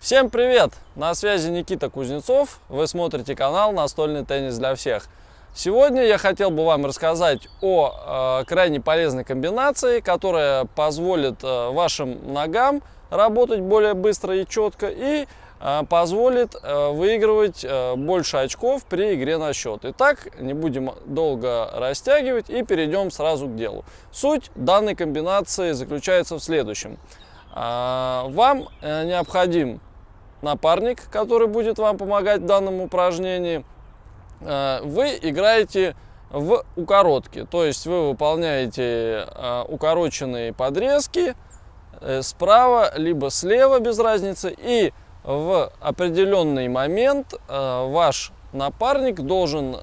Всем привет! На связи Никита Кузнецов. Вы смотрите канал «Настольный теннис для всех». Сегодня я хотел бы вам рассказать о э, крайне полезной комбинации, которая позволит э, вашим ногам работать более быстро и четко и э, позволит э, выигрывать э, больше очков при игре на счет. Итак, не будем долго растягивать и перейдем сразу к делу. Суть данной комбинации заключается в следующем. Э, вам э, необходим напарник, который будет вам помогать в данном упражнении – Э, вы играете в укоротке. То есть вы выполняете э, укороченные подрезки справа либо слева, без разницы. И в определенный момент ваш напарник должен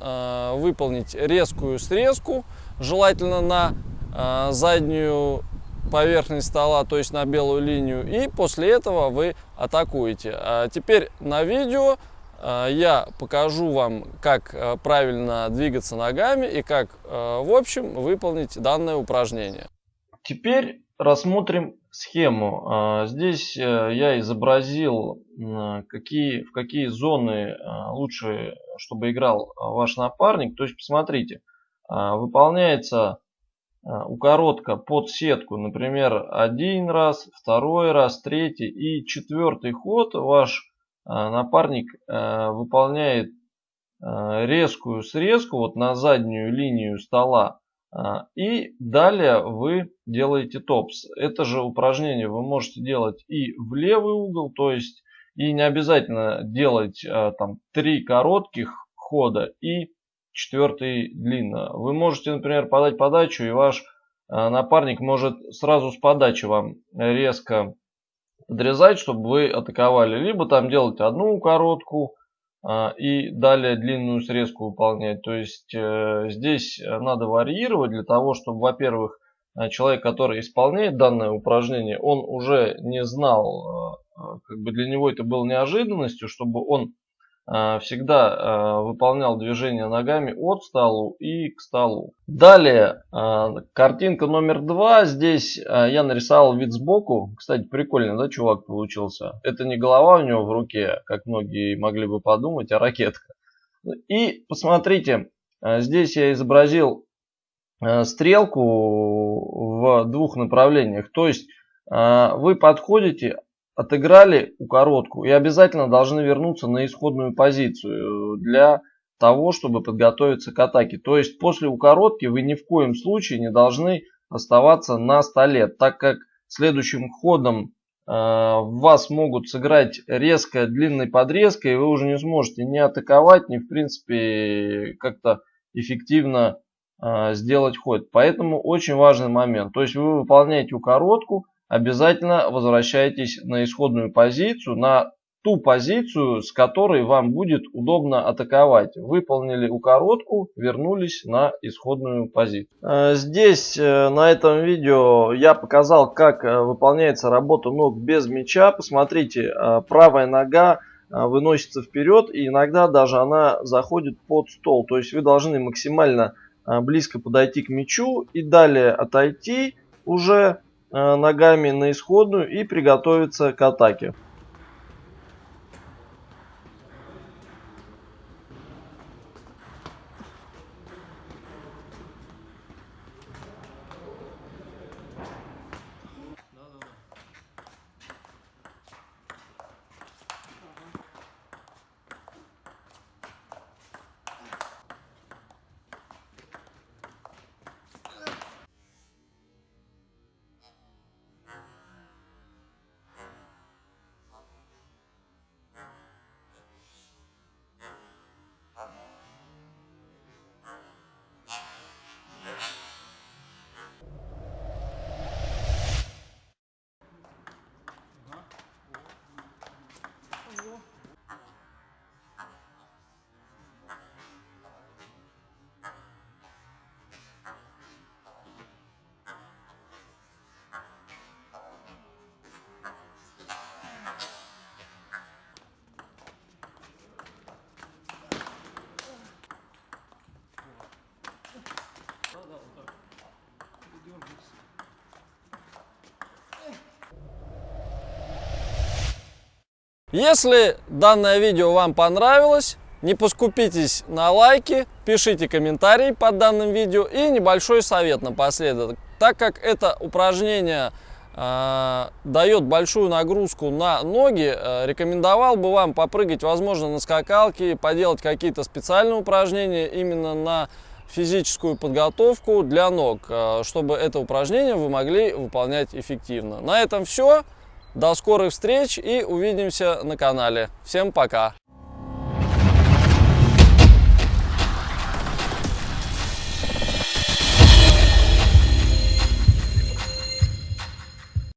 выполнить резкую срезку, желательно на заднюю поверхность стола, то есть на белую линию, и после этого вы атакуете. А теперь на видео Э, я покажу вам, как э, правильно двигаться ногами и как, э, в общем, выполнить данное упражнение. Теперь рассмотрим схему. Здесь я изобразил, какие, в какие зоны лучше, чтобы играл ваш напарник. То есть, посмотрите, выполняется укоротка под сетку, например, один раз, второй раз, третий и четвертый ход ваш а, напарник э, выполняет э, резкую срезку вот на заднюю линию стола и далее вы делаете топс. Это же упражнение вы можете делать и в левый угол, то есть и не обязательно делать э, там три коротких хода и четвертый длинно. Вы можете, например, подать подачу и ваш напарник может сразу с подачи вам резко подрезать, чтобы вы атаковали. Либо там делать одну короткую а, и далее длинную срезку выполнять. То есть э, здесь надо варьировать для того, чтобы, во-первых, э, человек, который исполняет данное упражнение, он уже не знал, э, как бы для него это было неожиданностью, чтобы он Э, всегда э, выполнял движение ногами от столу и к столу. Далее, э, картинка номер два. Здесь я нарисовал вид сбоку. Кстати, прикольно, да, чувак получился? Это не голова у него в руке, как многие могли бы подумать, а ракетка. И посмотрите, здесь я изобразил стрелку в двух направлениях. То есть вы подходите отыграли у коротку и обязательно должны вернуться на исходную позицию для того, чтобы подготовиться к атаке. То есть после укоротки вы ни в коем случае не должны оставаться на столе, так как следующим ходом э, вас могут сыграть резко длинной подрезкой, и вы уже не сможете ни атаковать, ни в принципе как-то эффективно э, сделать ход. Поэтому очень важный момент. То есть вы выполняете укоротку, обязательно возвращайтесь на исходную позицию, на ту позицию, с которой вам будет удобно атаковать. Выполнили укоротку, вернулись на исходную позицию. Э, здесь э, на этом видео я показал, как э, выполняется работа ног без мяча. Посмотрите, правая нога выносится вперед и иногда даже она заходит под стол. То есть вы должны максимально близко подойти к мячу и далее отойти уже ногами на исходную и приготовиться к атаке. Если данное видео вам понравилось, не поскупитесь на лайки, пишите комментарии под данным видео и небольшой совет напоследок. Так как это упражнение э, дает большую нагрузку на ноги, э, рекомендовал бы вам попрыгать, возможно, на скакалке, поделать какие-то специальные упражнения именно на физическую подготовку для ног, э, чтобы это упражнение вы могли выполнять эффективно. На этом все. До скорых встреч и увидимся на канале. Всем пока!